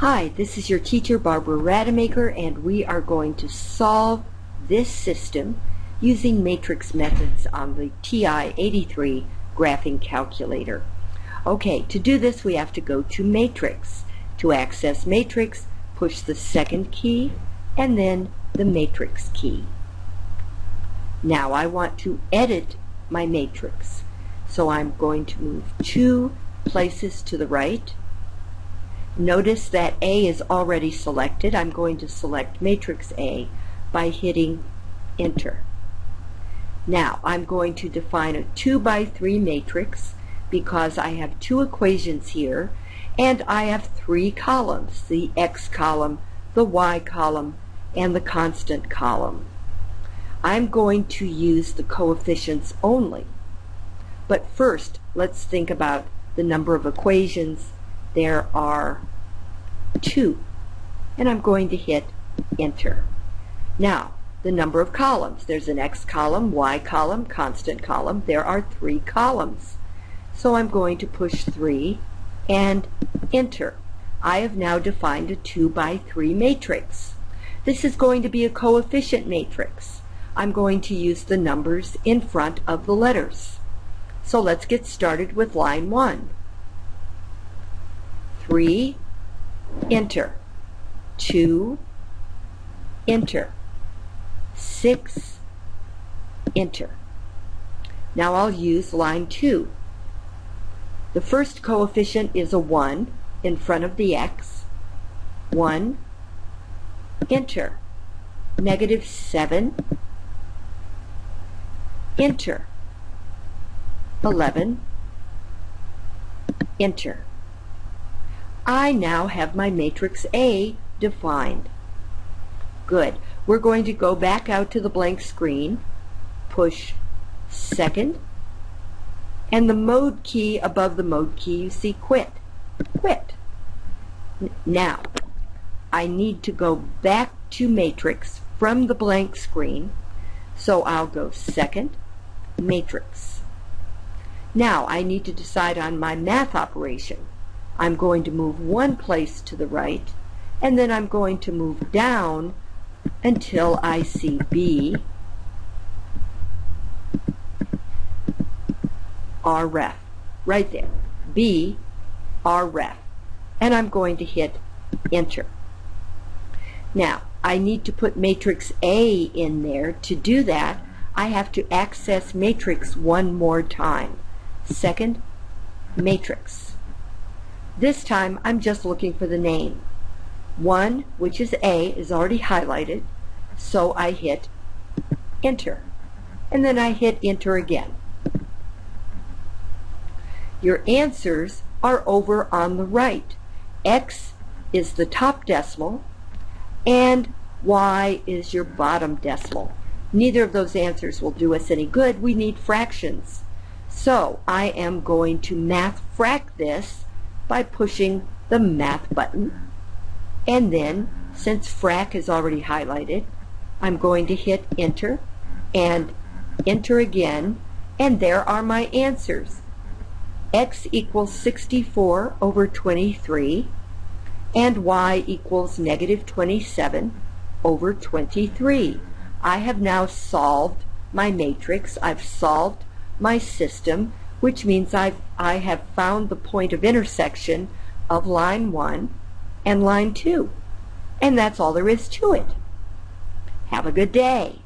Hi, this is your teacher Barbara Rademacher and we are going to solve this system using matrix methods on the TI-83 graphing calculator. Okay, to do this we have to go to matrix. To access matrix, push the second key and then the matrix key. Now I want to edit my matrix. So I'm going to move two places to the right Notice that A is already selected. I'm going to select matrix A by hitting enter. Now I'm going to define a 2 by 3 matrix because I have two equations here and I have three columns, the x column, the y column, and the constant column. I'm going to use the coefficients only. But first, let's think about the number of equations there are two. And I'm going to hit enter. Now, the number of columns. There's an x column, y column, constant column. There are three columns. So I'm going to push 3 and enter. I have now defined a 2 by 3 matrix. This is going to be a coefficient matrix. I'm going to use the numbers in front of the letters. So let's get started with line 1. 3, enter. 2, enter. 6, enter. Now I'll use line 2. The first coefficient is a 1 in front of the x. 1, enter. Negative 7, enter. 11, enter. I now have my matrix A defined. Good. We're going to go back out to the blank screen, push second, and the mode key above the mode key you see quit. Quit. Now, I need to go back to matrix from the blank screen, so I'll go second, matrix. Now I need to decide on my math operation. I'm going to move one place to the right, and then I'm going to move down until I see B, rref, right there, B, rref, and I'm going to hit enter. Now, I need to put matrix A in there. To do that, I have to access matrix one more time. Second, matrix. This time I'm just looking for the name. 1, which is A, is already highlighted, so I hit enter. And then I hit enter again. Your answers are over on the right. X is the top decimal and Y is your bottom decimal. Neither of those answers will do us any good. We need fractions. So I am going to math frac this by pushing the Math button. And then, since frac is already highlighted, I'm going to hit Enter and Enter again, and there are my answers. x equals 64 over 23, and y equals negative 27 over 23. I have now solved my matrix. I've solved my system which means I've, I have found the point of intersection of line 1 and line 2. And that's all there is to it. Have a good day.